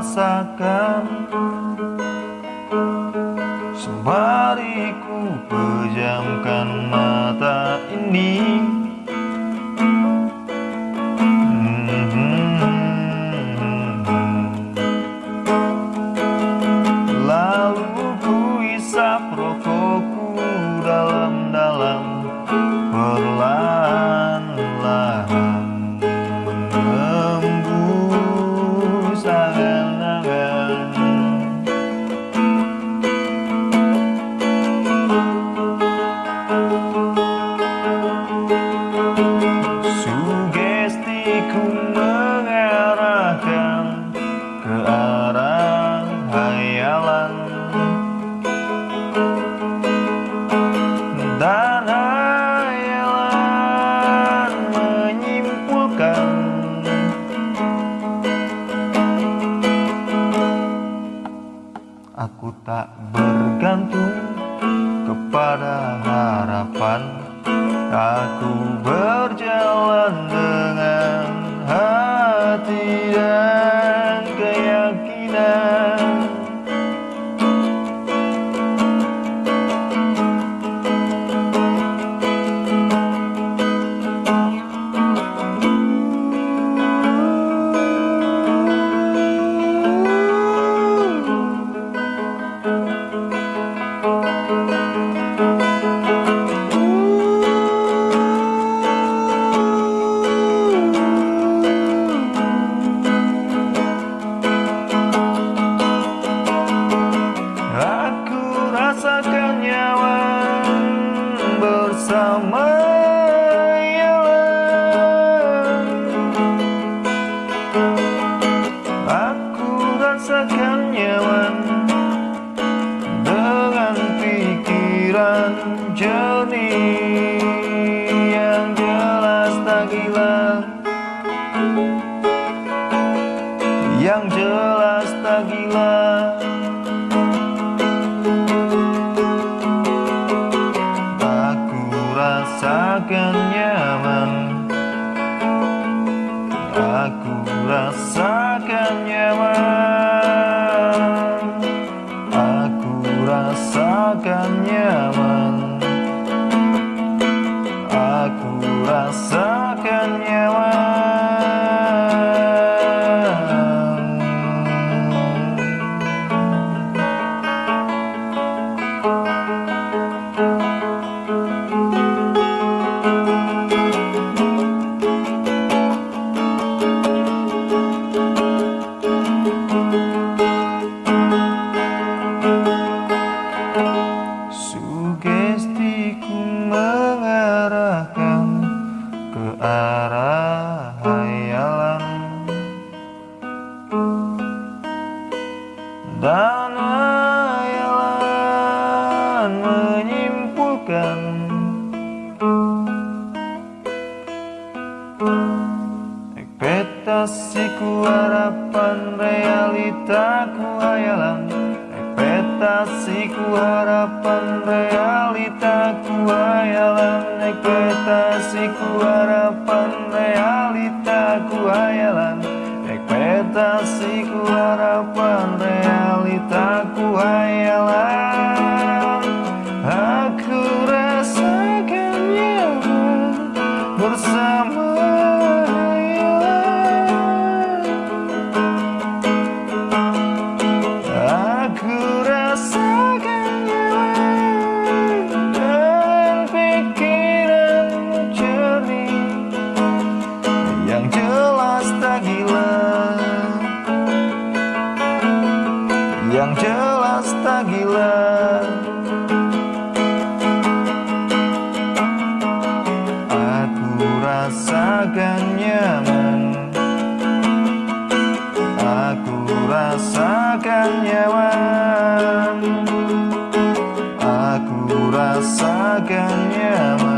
rasakan Sembari ku pejamkan mata ini mengarahkan ke arah hayalan Dan hayalan menyimpulkan. Aku tak bergantung kepada harapan. Aku berjalan dengan hati dan jernih yang jelas tak gila. Yang jelas tak gila. Aku rasakan nyaman. Aku rasakan nyaman Aku arah hayalan Dan hayalan menyimpulkan. Ekspektasiku harapan realitaku hayalan Ekspektasiku harapan realitaku hayalan Ekspektasiku harapan realitaku hayalan Ekspektasiku harapan realitaku hayalan. Aku rasakan nyaman bersama yang jelas tak gila. Aku rasakan nyaman. Aku rasakan nyaman. Aku rasakan nyaman.